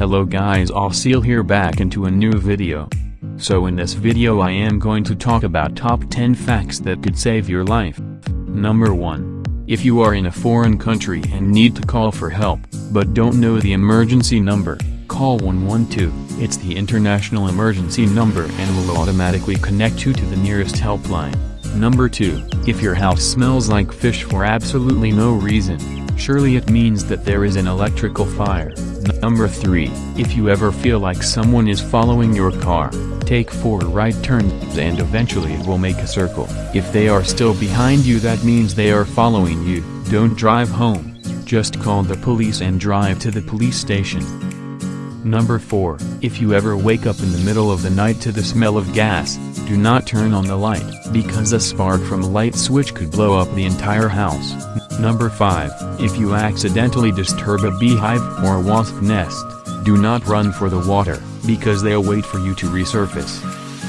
Hello guys Seal here back into a new video. So in this video I am going to talk about top 10 facts that could save your life. Number 1. If you are in a foreign country and need to call for help, but don't know the emergency number, call 112. It's the international emergency number and will automatically connect you to the nearest helpline. Number 2. If your house smells like fish for absolutely no reason, surely it means that there is an electrical fire. Number 3. If you ever feel like someone is following your car, take 4 right turns and eventually it will make a circle. If they are still behind you that means they are following you, don't drive home, just call the police and drive to the police station. Number 4. If you ever wake up in the middle of the night to the smell of gas, do not turn on the light, because a spark from a light switch could blow up the entire house. Number 5. If you accidentally disturb a beehive or wasp nest, do not run for the water, because they'll wait for you to resurface.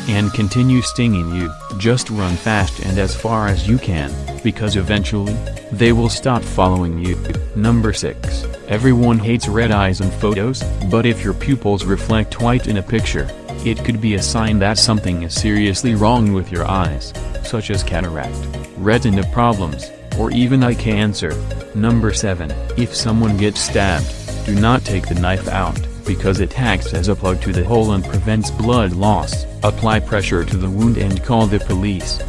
And continue stinging you, just run fast and as far as you can, because eventually, they will stop following you. Number 6. Everyone hates red eyes in photos, but if your pupils reflect white in a picture, it could be a sign that something is seriously wrong with your eyes, such as cataract, retina problems, or even eye cancer. Number 7. If someone gets stabbed, do not take the knife out, because it acts as a plug to the hole and prevents blood loss. Apply pressure to the wound and call the police.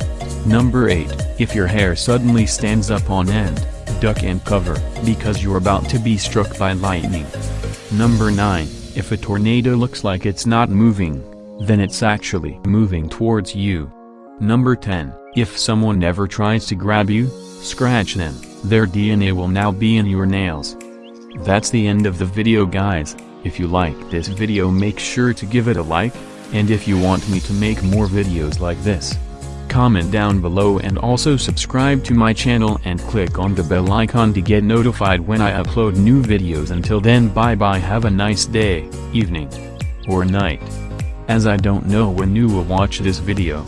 Number 8. If your hair suddenly stands up on end, duck and cover, because you're about to be struck by lightning. Number 9. If a tornado looks like it's not moving, then it's actually moving towards you. Number 10. If someone never tries to grab you, scratch them, their DNA will now be in your nails. That's the end of the video guys, if you like this video make sure to give it a like, and if you want me to make more videos like this, comment down below and also subscribe to my channel and click on the bell icon to get notified when I upload new videos until then bye bye have a nice day, evening, or night. As I don't know when you will watch this video.